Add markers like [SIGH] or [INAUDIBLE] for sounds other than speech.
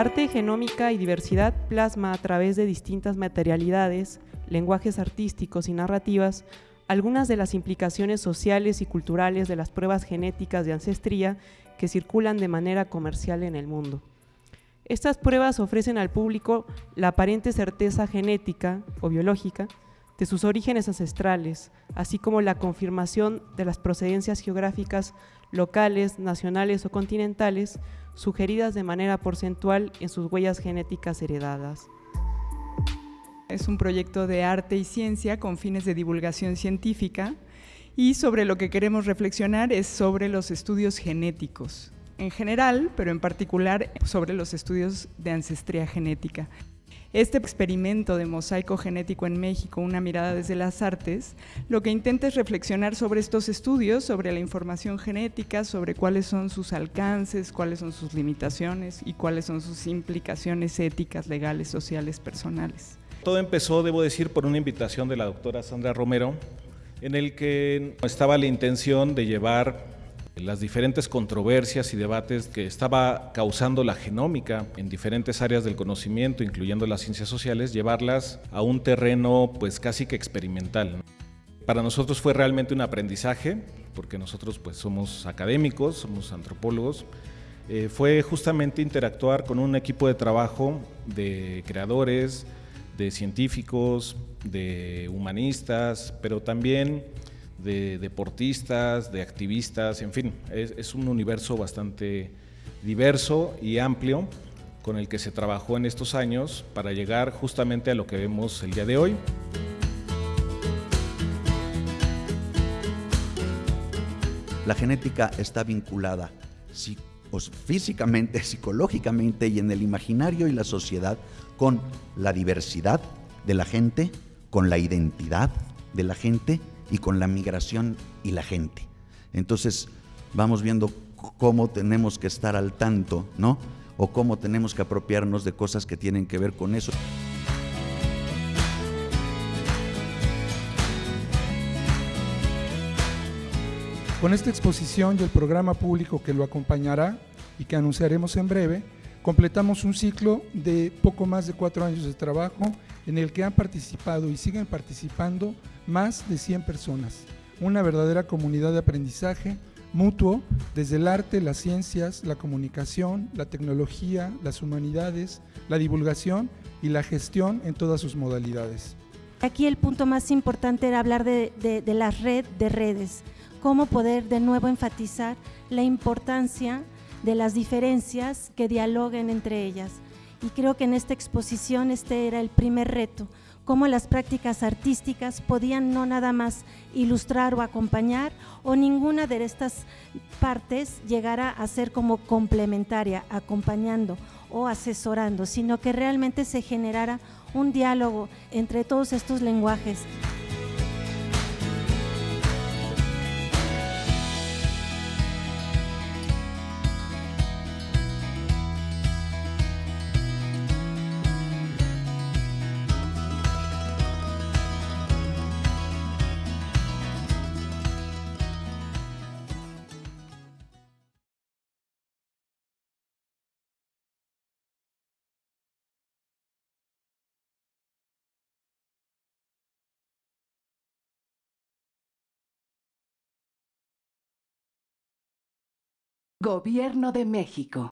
Arte, genómica y diversidad plasma a través de distintas materialidades, lenguajes artísticos y narrativas algunas de las implicaciones sociales y culturales de las pruebas genéticas de ancestría que circulan de manera comercial en el mundo. Estas pruebas ofrecen al público la aparente certeza genética o biológica de sus orígenes ancestrales, así como la confirmación de las procedencias geográficas locales, nacionales o continentales, sugeridas de manera porcentual en sus huellas genéticas heredadas. Es un proyecto de arte y ciencia con fines de divulgación científica y sobre lo que queremos reflexionar es sobre los estudios genéticos en general, pero en particular sobre los estudios de ancestría genética. Este experimento de mosaico genético en México, una mirada desde las artes, lo que intenta es reflexionar sobre estos estudios, sobre la información genética, sobre cuáles son sus alcances, cuáles son sus limitaciones y cuáles son sus implicaciones éticas, legales, sociales, personales. Todo empezó, debo decir, por una invitación de la doctora Sandra Romero, en el que estaba la intención de llevar las diferentes controversias y debates que estaba causando la genómica en diferentes áreas del conocimiento, incluyendo las ciencias sociales, llevarlas a un terreno pues casi que experimental. Para nosotros fue realmente un aprendizaje, porque nosotros pues somos académicos, somos antropólogos, eh, fue justamente interactuar con un equipo de trabajo de creadores, de científicos, de humanistas, pero también de deportistas, de activistas, en fin, es, un universo bastante diverso y amplio con el que se trabajó en estos años para llegar justamente a lo que vemos el día de hoy. La genética está vinculada físicamente, [LAUGHS] psicológicamente y en el imaginario y la sociedad con la diversidad de la gente, con la identidad de la gente y con la migración y la gente. Entonces vamos viendo cómo tenemos que estar al tanto, ¿no? O cómo tenemos que apropiarnos de cosas que tienen que ver con eso. Con esta exposición y el programa público que lo acompañará y que anunciaremos en breve, completamos un ciclo de poco más de cuatro años de trabajo en el que han participado y siguen participando más de 100 personas. Una verdadera comunidad de aprendizaje mutuo desde el arte, las ciencias, la comunicación, la tecnología, las humanidades, la divulgación y la gestión en todas sus modalidades. Aquí el punto más importante era hablar de, de la red de redes cómo poder de nuevo enfatizar la importancia de las diferencias que dialoguen entre ellas. Y creo que en esta exposición este era el primer reto, cómo las prácticas artísticas podían no nada más ilustrar o acompañar o ninguna de estas partes llegara a ser como complementaria, acompañando o asesorando, sino que realmente se generara un diálogo entre todos estos lenguajes. Gobierno de México.